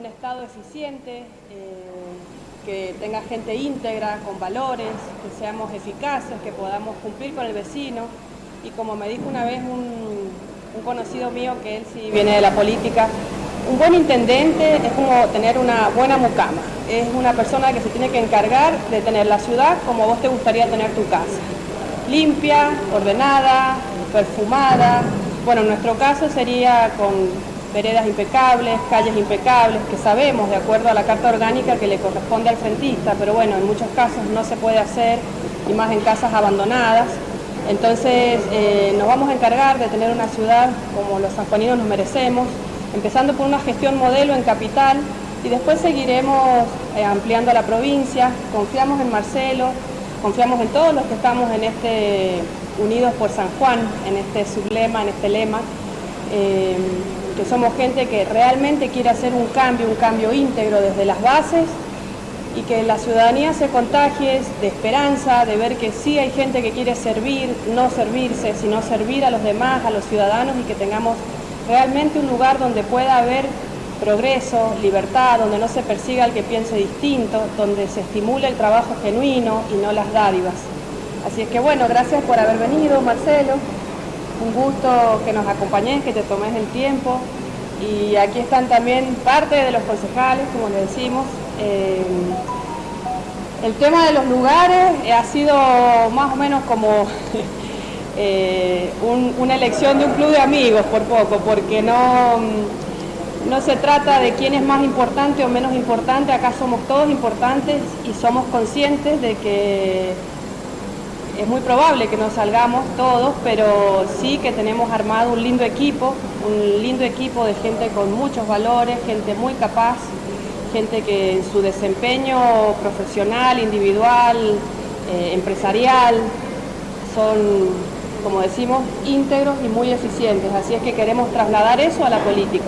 un Estado eficiente, eh, que tenga gente íntegra, con valores, que seamos eficaces, que podamos cumplir con el vecino. Y como me dijo una vez un, conocido mío, que él sí viene de la política, un buen intendente es como tener una buena mucama, es una persona que se tiene que encargar de tener la ciudad como vos te gustaría tener tu casa, limpia, ordenada, perfumada, bueno, en nuestro caso sería con veredas impecables, calles impecables, que sabemos de acuerdo a la carta orgánica que le corresponde al frentista, pero bueno, en muchos casos no se puede hacer, y más en casas abandonadas. Entonces eh, nos vamos a encargar de tener una ciudad como los sanjuaninos nos merecemos, empezando por una gestión modelo en capital y después seguiremos eh, ampliando la provincia, confiamos en Marcelo, confiamos en todos los que estamos en este Unidos por San Juan, en este sublema, en este lema, eh, que somos gente que realmente quiere hacer un cambio, un cambio íntegro desde las bases y que la ciudadanía se contagie de esperanza, de ver que sí hay gente que quiere servir, no servirse, sino servir a los demás, a los ciudadanos y que tengamos realmente un lugar donde pueda haber progreso, libertad, donde no se persiga al que piense distinto, donde se estimule el trabajo genuino y no las dádivas. Así es que bueno, gracias por haber venido, Marcelo. Un gusto que nos acompañes, que te tomes el tiempo. Y aquí están también parte de los concejales, como le decimos. Eh, el tema de los lugares ha sido más o menos como eh, una elección de un club de amigos por poco, porque no, no se trata de quién es más importante o menos importante, acá somos todos importantes y somos conscientes de que muy probable que nos salgamos todos, pero sí que tenemos armado un lindo equipo, un lindo equipo de gente con muchos valores, gente muy capaz, gente que en su desempeño profesional, individual, eh, empresarial, son, como decimos, íntegros y muy eficientes. Así es que queremos trasladar eso a la política.